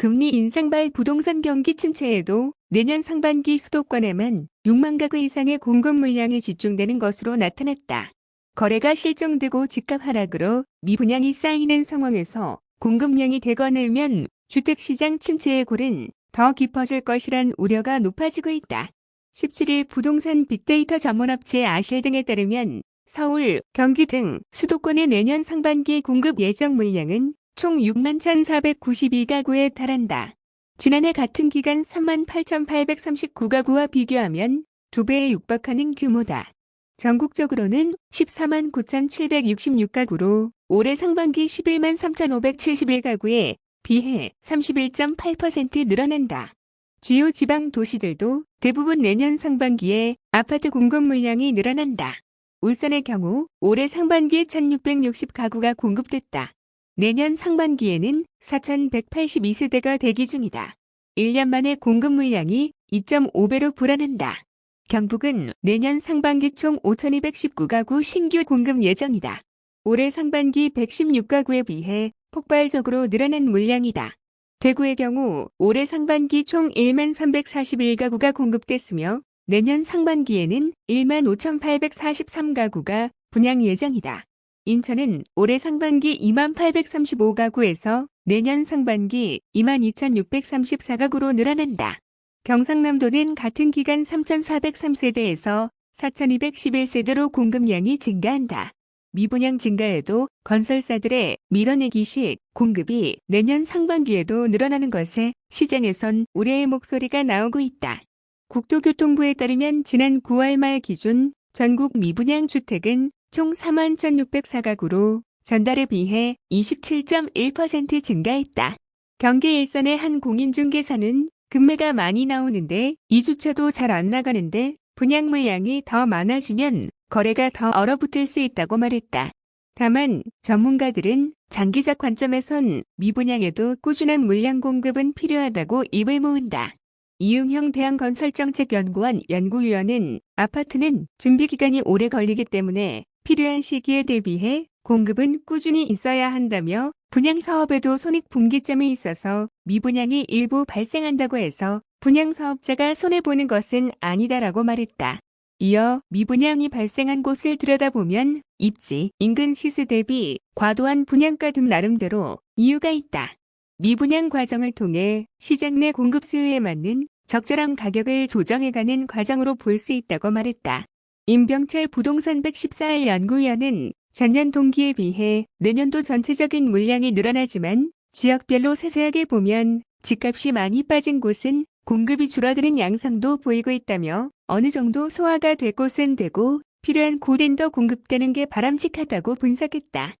금리 인상발 부동산 경기 침체에도 내년 상반기 수도권에만 6만 가구 이상의 공급 물량이 집중되는 것으로 나타났다. 거래가 실종되고 집값 하락으로 미분양이 쌓이는 상황에서 공급량이 대거 늘면 주택시장 침체의 골은 더 깊어질 것이란 우려가 높아지고 있다. 17일 부동산 빅데이터 전문업체 아실 등에 따르면 서울, 경기 등 수도권의 내년 상반기 공급 예정 물량은 총 6만 1,492가구에 달한다. 지난해 같은 기간 3만 8,839가구와 비교하면 2배에 육박하는 규모다. 전국적으로는 14만 9,766가구로 올해 상반기 11만 3,571가구에 비해 31.8% 늘어난다. 주요 지방 도시들도 대부분 내년 상반기에 아파트 공급 물량이 늘어난다. 울산의 경우 올해 상반기에 1,660가구가 공급됐다. 내년 상반기에는 4,182세대가 대기 중이다. 1년 만에 공급 물량이 2.5배로 불어난다. 경북은 내년 상반기 총 5,219가구 신규 공급 예정이다. 올해 상반기 116가구에 비해 폭발적으로 늘어난 물량이다. 대구의 경우 올해 상반기 총 1만 341가구가 공급됐으며 내년 상반기에는 1만 5,843가구가 분양 예정이다. 인천은 올해 상반기 2만 835가구에서 내년 상반기 2만 2,634가구로 늘어난다. 경상남도는 같은 기간 3,403세대에서 4,211세대로 공급량이 증가한다. 미분양 증가에도 건설사들의 밀어내기식 공급이 내년 상반기에도 늘어나는 것에 시장에선 우려의 목소리가 나오고 있다. 국토교통부에 따르면 지난 9월 말 기준 전국 미분양 주택은 총 4만 1,604가구로 전달에 비해 27.1% 증가했다. 경기 일선의 한 공인중개사는 금매가 많이 나오는데 2주차도 잘 안 나가는데 분양 물량이 더 많아지면 거래가 더 얼어붙을 수 있다고 말했다. 다만 전문가들은 장기적 관점에선 미분양에도 꾸준한 물량 공급은 필요하다고 입을 모은다. 이용형 대한건설정책연구원 연구위원은 아파트는 준비기간이 오래 걸리기 때문에 필요한 시기에 대비해 공급은 꾸준히 있어야 한다며 분양 사업에도 손익분기점이 있어서 미분양이 일부 발생한다고 해서 분양 사업자가 손해보는 것은 아니다라고 말했다. 이어 미분양이 발생한 곳을 들여다보면 입지, 인근 시세 대비 과도한 분양가 등 나름대로 이유가 있다. 미분양 과정을 통해 시장 내 공급 수요에 맞는 적절한 가격을 조정해가는 과정으로 볼 수 있다고 말했다. 임병철 부동산 114일 연구위원은 전년 동기에 비해 내년도 전체적인 물량이 늘어나지만 지역별로 세세하게 보면 집값이 많이 빠진 곳은 공급이 줄어드는 양상도 보이고 있다며 어느 정도 소화가 될 곳은 되고 필요한 고랜더 공급되는 게 바람직하다고 분석했다.